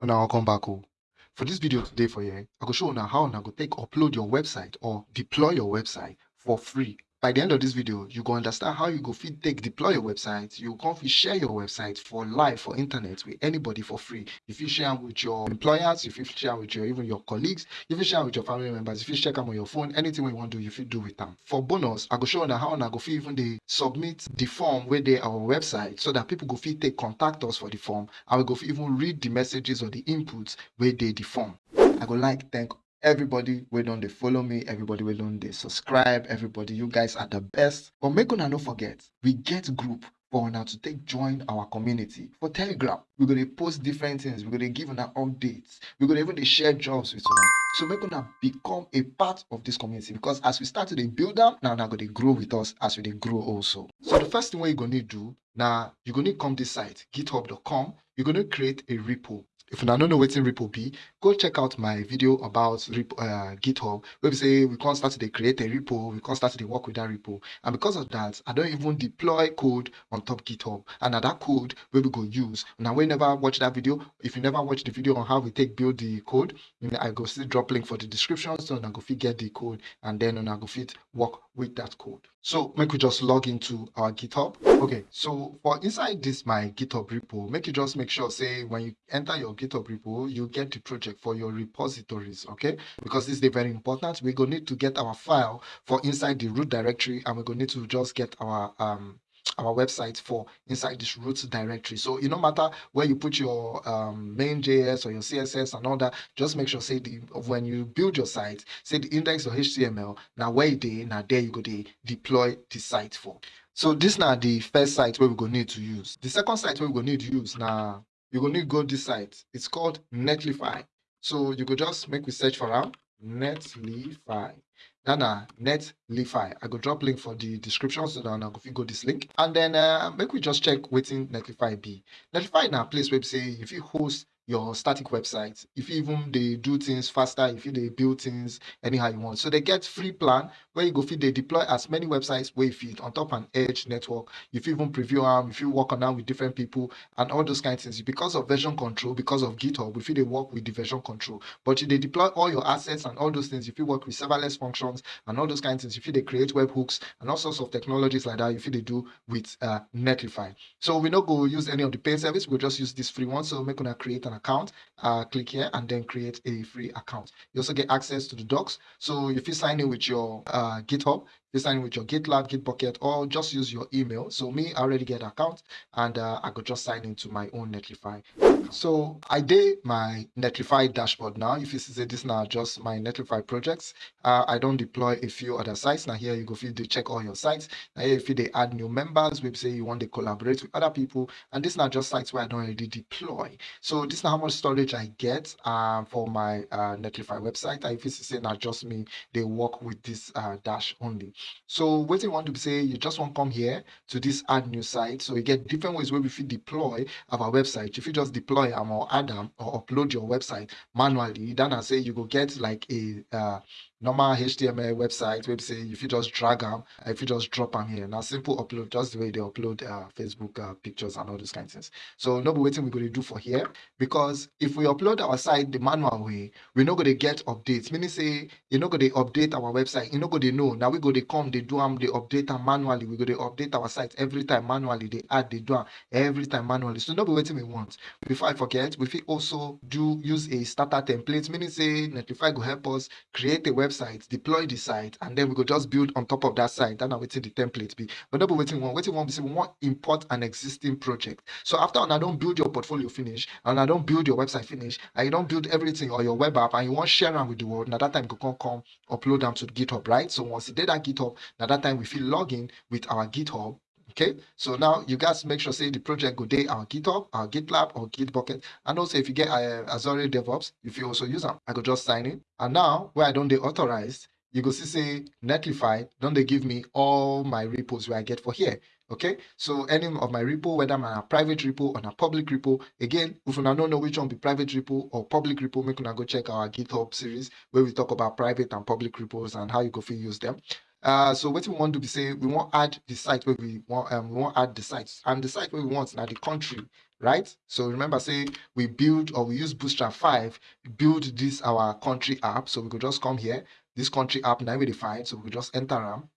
Una welcome back. Oh. For this video today for you, eh, I go show you how una go take upload your website or deploy your website for free. By the end of this video, you go understand how you go fit take deploy your website. You go fit share your website for live for internet with anybody for free. If you share with your employers, if you share with your even your colleagues, if you share with your family members, if you check am on your phone, anything you wan do, you fit do with am. For bonus, I go show una how una go fit even dey submit the form wey dey our website so that people go fit take contact us for the form and we go even read the messages or the inputs wey dey the form. I go like thank everybody wey don dey follow me everybody wey don dey subscribe everybody you guys are the best. But make una no forget we get group for una to take join our community. For telegram we go dey post different things. We go dey give una updates. We go dey even dey share jobs with una. So make una become a part of this community because as we start to dey build am na una go dey grow with us as we dey grow also. So the first thing wey you go need do na you go need come this site github.com you go need create a repo if una no know wetin repo be go check out my video about repo, uh, github wey be say we come start to create a repo we come start to work with that repo. And because of that i don't even deploy code on top github. And that code wey we go use. Now, wey never watch that video if you never watch the video on how we take build the code i go still drop link for the description so una go fit get the code and then una go fit work with that code. So make we just log into our github. Okay so for inside this my github repo make you just make sure say when you enter your github repo you get the project for your repositories okay? Because this is very important. We're going to need to get our file for inside the root directory and we're going to need to just get our um our website for inside this root directory. So it no matter where you put your um, main js or your css and all that just make sure say the when you build your site say the index or html now where is now there you go to deploy the site for. So this now the first site where we go need to use. The second site where we go need to use now you go need go this site. It's called netlify. So you go just make we search for am. Netlify. Na na netlify. I go drop link for the description so that una go fit go this link. And then uh, make we just check wetin netlify be. Netlify na place be say you fit host your static website. If you even dey do things faster. If you dey build things anyhow you want. So they get free plan where you go fit they deploy as many websites where you fit on top an edge network If you even preview am you work on am with different people and all those kind of things. Because of version control because of github we fit dey work with the version control. But you dey deploy all your assets and all those things If you work with serverless functions and all those kind of things you fit dey create webhooks and all sorts of technologies like that you fit dey do with uh, netlify. So we no go use any of the paid service we go just use this free one. So make una create an account uh, click here and then create a free account. You also get access to the docs. So if you sign in with your uh, Uh, github you sign with your gitlab Bitbucket or just use your email. So me i already get an account and uh, i could just sign into my own netlify. So i did my netlify dashboard now. If you see this now just my netlify projects. Uh, i don't deploy a few other sites. Now here you go feel to check all your sites now here if they add new members we say you want to collaborate with other people and this now just sites where i don't already deploy. So this now how much storage i get um, for my uh, netlify website. And if you see now just me they work with this uh, dash only so what you want to say you just want to come here to this add new site. So you get different ways where we fit deploy our website. If you just deploy them or add them or upload your website manually then i say you go get like a uh, normal html website web say if you just drag them if you just drop them here now simple upload just the way they upload uh, facebook uh, pictures and all those kinds of things. So no be waiting we're going to do for here because if we upload our site the manual way we're not going to get updates. Meaning say you're not going to update our website you're not going to know. Now we go to come they do them they update them manually. We go to update our site every time manually they add they do them every time manually. So no be waiting we want. Before i forget we also do use a starter template. Meaning say netlify go help us create a website deploy the site and then we could just build on top of that site. That na wetin the template be. But no be wetin we want wetin we want say we want import an existing project. So after I don't build your portfolio finish and I don't build your website finish and you don build everything or your web app and you wan share am with the world na that time you go come upload them to github right? So once e dey that github na that time we feel log in with our github okay so now you guys make sure say the project go day our github our gitlab or Bitbucket. And also if you get uh, azure devops if you also use them, i go just sign in. And now where i don dey authorize, you go see say Netlify, don't they give me all my repos where i get for here. Okay so any of my repo whether na private repo or na public repo again if una no know which one be private repo or public repo make una go check our github series where we talk about private and public repos and how you go use them uh, so what we want to be say we want add the site where we want um, we want add the sites and the site where we want now the country right? So remember, say we build or we use Bootstrap 5, build this our country app. So we could just come here, this country app now we define. So we just enter them.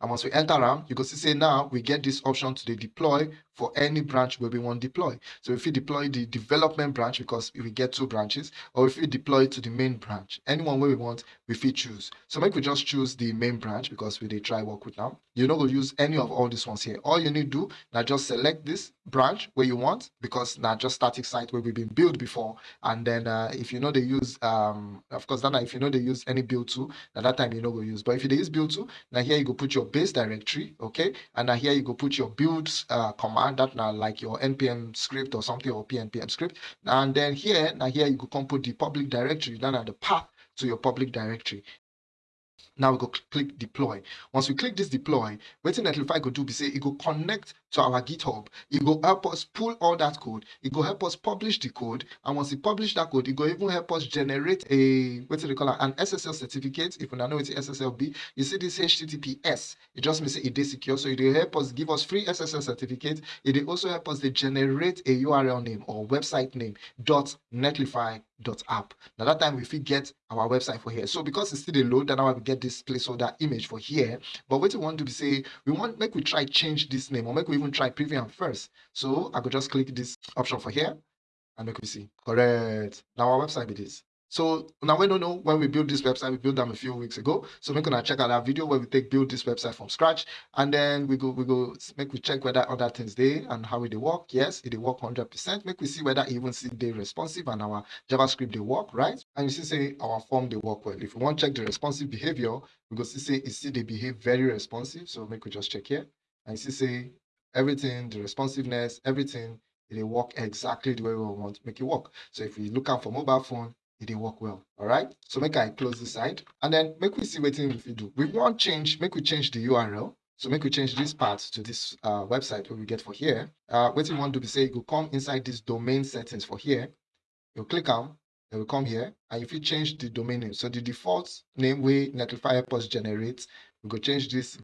And once we enter them, you can see say now we get this option to the deploy for any branch where we want to deploy. So if we deploy the development branch because we get two branches, or if we deploy to the main branch, anyone where we want, we fit choose. So make we just choose the main branch because we they try work with now. You're not going to use any of all these ones here. All you need to do now just select this branch where you want because now just static site where we've been built before. And then uh, if you know they use, um, of course, then if you know they use any build tool, at that time you know go use. But if you use build tool, now here you go put your base directory, okay, and now here you go put your builds uh, command Uh, that now like your npm script or something or pnpm script. And then here now here you go come put the public directory then at uh, the path to your public directory. Now we go click deploy. Once we click this deploy wetin netlify go do be say it go connect to our github. It go help us pull all that code. It go help us publish the code. And once we publish that code it go even help us generate a what do they call it? An ssl certificate. If you don't know what ssl be you see this https it just means it is secure. So it will help us give us free ssl certificate. It will also help us to generate a url name or website name dot netlify dot app. Now that time we fit get our website for here. So because it's still a load then I will get this placeholder image for here. But what we want to be say we want make we try change this name or make we even try preview first so i could just click this option for here and make we see correct now our website it is so now we don't know when we build this website, we built them a few weeks ago. So we're gonna check out our video where we take build this website from scratch, and then we go we go make we check whether other things they and how they work. Yes, it they work 100%. Make we see whether even see they responsive and our JavaScript they work right. And you see say our form they work well. If we want to check the responsive behavior, we go see say you see they behave very responsive. So make we just check here, and you see say everything, the responsiveness, everything it will work exactly the way we want to make it work. So if we look out for mobile phone, it didn't work well all right? So make i close this side and then make we see what we do. We want change make we change the url so make we change this part to this uh, website where we get for here. Uh what you want to be say you come inside this domain settings for here. You click on then we come here and if you change the domain name so the default name we netlify post generate we go change this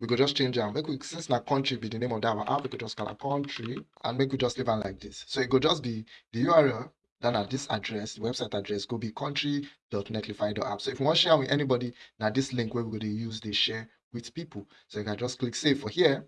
we could just change them. Make we since na country be the name of that app, we could just call a country and make we just leave it like this. So it could just be the URL then at this address, the website address could be country.netlify.app. So if you want to share with anybody, now this link where we're going to use, they share with people. So you can just click save for here.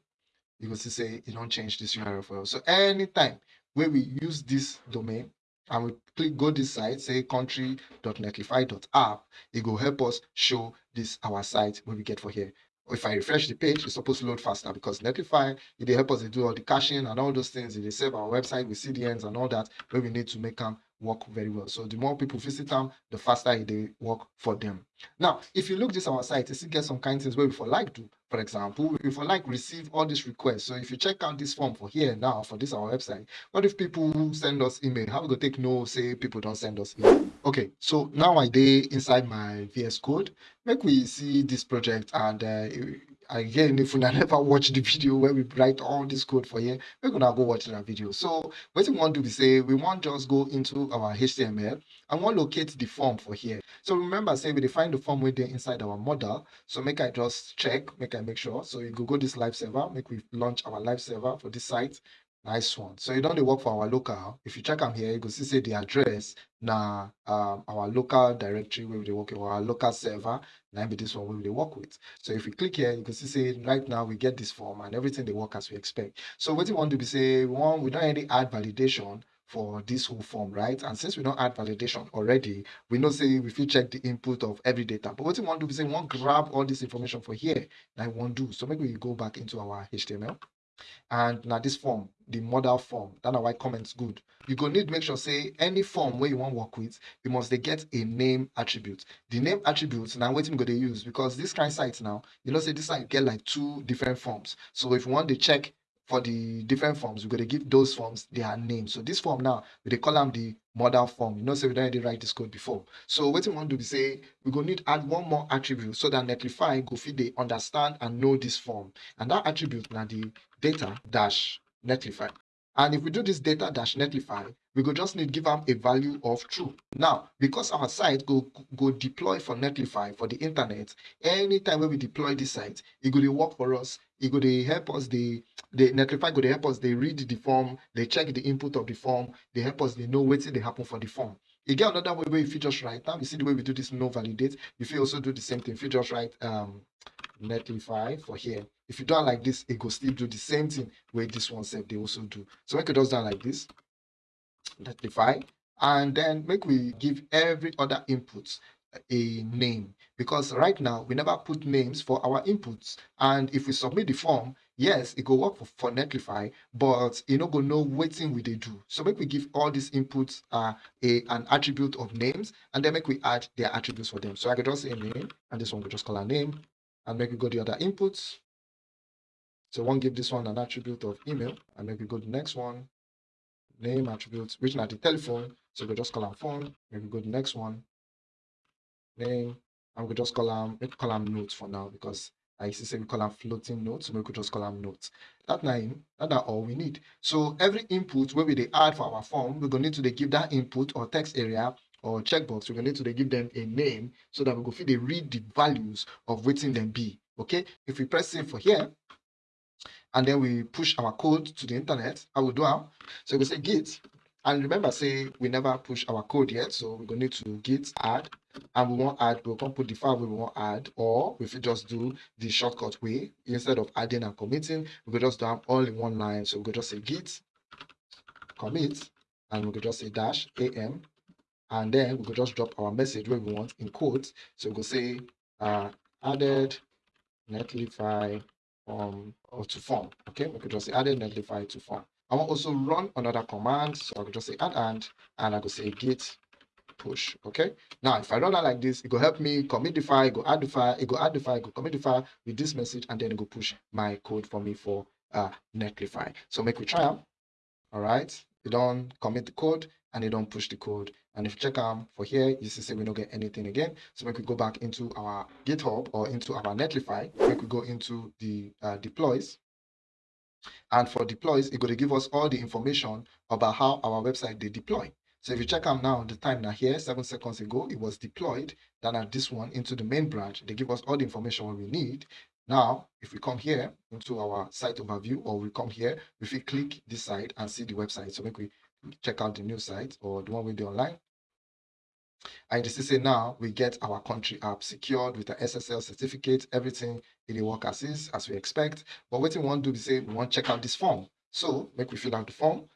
You can see say you don't change this URL for us. So anytime where we use this domain and we click go this site, say country.netlify.app, it will help us show this our site where we get for here if I refresh the page, it's supposed to load faster because Netlify, it help us to do all the caching and all those things. It save our website with CDNs and all that, where we need to make them work very well. So the more people visit them, the faster they work for them. Now, if you look this our site, you see get some kind of things where we for like to, for example, if for like receive all these requests. So if you check out this form for here now for this our website, what if people send us email? How we go take no say people don't send us email? Okay, so now I did inside my VS Code. Make we see this project and uh, again if una never watch the video where we write all this code for here, we're gonna go watch that video. So what we want to be say we want just go into our html and want locate the form for here. So remember say we define the form within inside our model. So make i just check make i make sure. So you go go this live server make we launch our live server for this site Nice one. So you don't work for our local. If you check them here, you can see say the address now um, our local directory where we work with our local server. Now this one where we work with. So if we click here, you can see say right now we get this form and everything they work as we expect. So what you want to be say one, we don't any add validation for this whole form, right? And since we don't add validation already, we know say we feel check the input of every data. But what you want to be say, we want grab all this information for here. Now I won't do. So maybe we go back into our HTML and now this form the model form that na why comments good. You go need make sure say any form where you want work with you must they get a name attribute. The name attribute now wetin go they use because this kind site now you know say this site get like two different forms. So if you want to check for the different forms, we're going to give those forms their name. So this form now, we call them the model form. You know, so we don't already write this code before. So what we want to do is say, we're going to need add one more attribute so that Netlify go fit they understand and know this form. And that attribute now the data dash Netlify. And if we do this data dash netlify, we go just need give them a value of true. Now, because our site go go deploy for netlify for the internet, anytime when we deploy this site, it will work for us e go dey help us dey dey netlify go dey help us they read the form they check the input of the form they help us they know wetin they happen for the form. Get another way wey you fit just write now you see the way we do this no validate If you also do the same thing you fit just write um netlify for here. If you don't like this it go still do the same thing where this one said they also do. So make it just do am like this netlify and then make we give every other input a name. Because right now we never put names for our inputs. And if we submit the form yes it go work for, for netlify but e no go know wetin we dey do. So make we give all these inputs uh, a an attribute of names and then make we add their attributes for them. So i can just say name and this one we just call a name and make we go the other inputs. So one give this one an attribute of email and make we go the next one name attribute which na the telephone. So we just call am phone maybe go to the next one name we just call them make call them notes for now because I see say we call them floating notes, we could just call them notes. That name, that are all we need. So every input where we they add for our form, we're gonna need to they give that input or text area or checkbox, we're gonna need to they give them a name so that we go feed they read the values of waiting them be. Okay, if we press save for here, and then we push our code to the internet, I will do now. So we say git and remember, say we never push our code yet, so we're going to need to git add, and we want add, we'll come put the file we want add, or if we just do the shortcut way, instead of adding and committing, we could just do them all in one line. So we could just say git commit, and we could just say dash am, and then we could just drop our message where we want in quotes. So we could say uh, added netlify um or to form. Okay, we could just say added netlify to form. I want also run another command. So I could just say add and, and I could say git push. Okay. Now, if I run that like this, it will help me commit the file, go add the file, it go add the file, go commit the file with this message, and then it go push my code for me for uh Netlify. So make we try them. All right. You don't commit the code and you don't push the code. And if you check them for here, you see say we don't get anything again. So make we go back into our GitHub or into our Netlify. Make we go into the uh, deploys and for deploys, it's going to give us all the information about how our website they deploy. So if you check out now, the time now here, seven seconds ago, it was deployed. Then at this one into the main branch, they give us all the information we need. Now, if we come here into our site overview, or we come here, if we click this site and see the website, so make we check out the new site or the one we do online. And you say now we get our country app secured with the SSL certificate, everything in the work as is, as we expect. But what we want to do is say we want to check out this form. So make we fill out the form.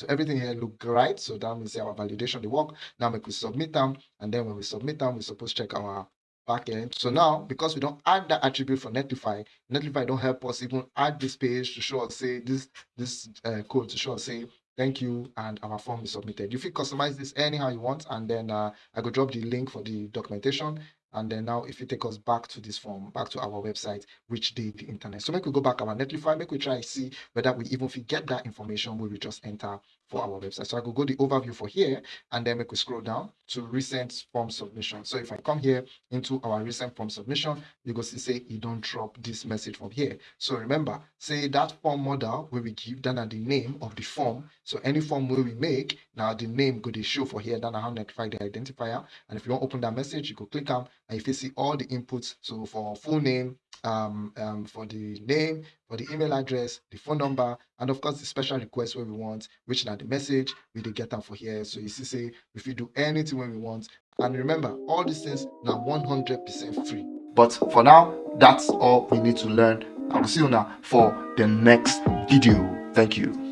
So everything here look right. So that means our validation the work. Now we we submit them. And then when we submit them, we're supposed to check our backend. So now, because we don't add that attribute for Netlify, Netlify don't help us even add this page to show us, say, this this uh, code to show us, say, thank you and our form is submitted you can customize this anyhow you want and then uh, i could drop the link for the documentation and then now if you take us back to this form back to our website which did the internet. So make we go back our netlify make we try see whether we even if we get that information we just enter for our website. So i could go the overview for here and then make we scroll down to recent form submission. So if i come here into our recent form submission you go see say you don't drop this message from here. So remember say that form model where we give then the name of the form. So any form where we make now the name to show for here. Then how notify the identifier and if you want to open that message you could click on and if you see all the inputs. So for full name um, um, for the name for the email address the phone number and of course the special request where we want which now the message we did get them for here. So you see say if you do anything when we want. And remember all these things now 100 percent free. But for now that's all we need to learn. I will see you now for the next video. Thank you